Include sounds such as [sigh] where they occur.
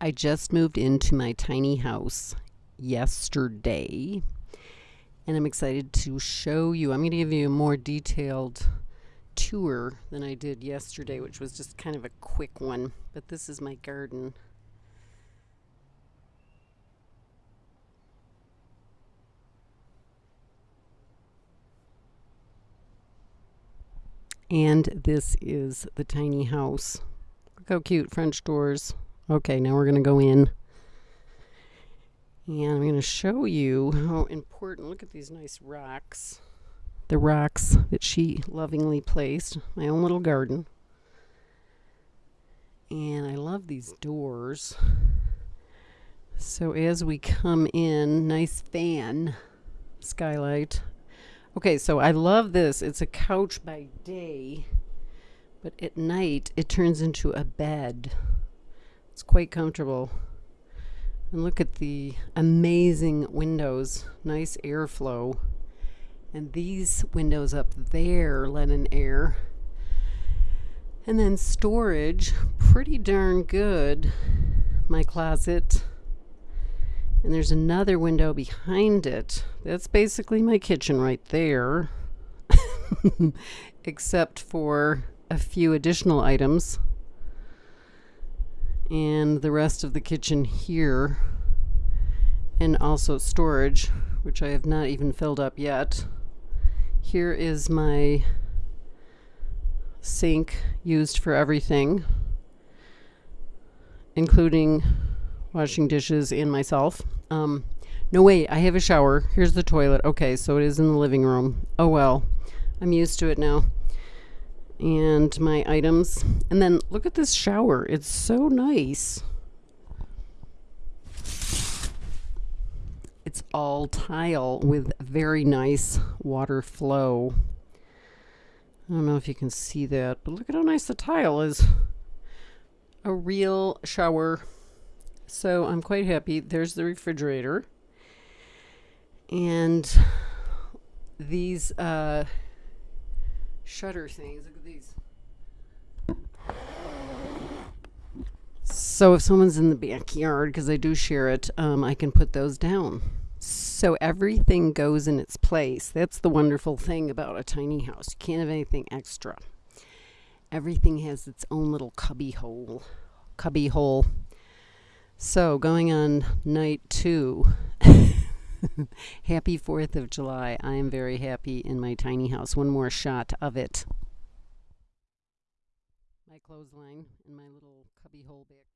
I just moved into my tiny house yesterday and I'm excited to show you. I'm going to give you a more detailed tour than I did yesterday, which was just kind of a quick one. But this is my garden. And this is the tiny house. Look how cute, French doors. Okay, now we're going to go in. And I'm going to show you how important, look at these nice rocks. The rocks that she lovingly placed. My own little garden. And I love these doors. So as we come in, nice fan, skylight. Okay, so I love this. It's a couch by day, but at night it turns into a bed. It's quite comfortable. And look at the amazing windows, nice airflow. And these windows up there let in air. And then storage, pretty darn good. My closet. And there's another window behind it. That's basically my kitchen right there. [laughs] Except for a few additional items and the rest of the kitchen here and also storage which I have not even filled up yet. Here is my sink used for everything including washing dishes and myself. Um, no wait I have a shower. Here's the toilet. Okay so it is in the living room. Oh well I'm used to it now and my items. And then look at this shower. It's so nice. It's all tile with very nice water flow. I don't know if you can see that, but look at how nice the tile is. A real shower. So I'm quite happy. There's the refrigerator. And these uh, shutter things. Look at these. So if someone's in the backyard, because I do share it, um, I can put those down. So everything goes in its place. That's the wonderful thing about a tiny house. You can't have anything extra. Everything has its own little cubby hole. Cubby hole. So going on night two. [laughs] happy 4th of July. I am very happy in my tiny house. One more shot of it. My clothesline and my little cubby hole back.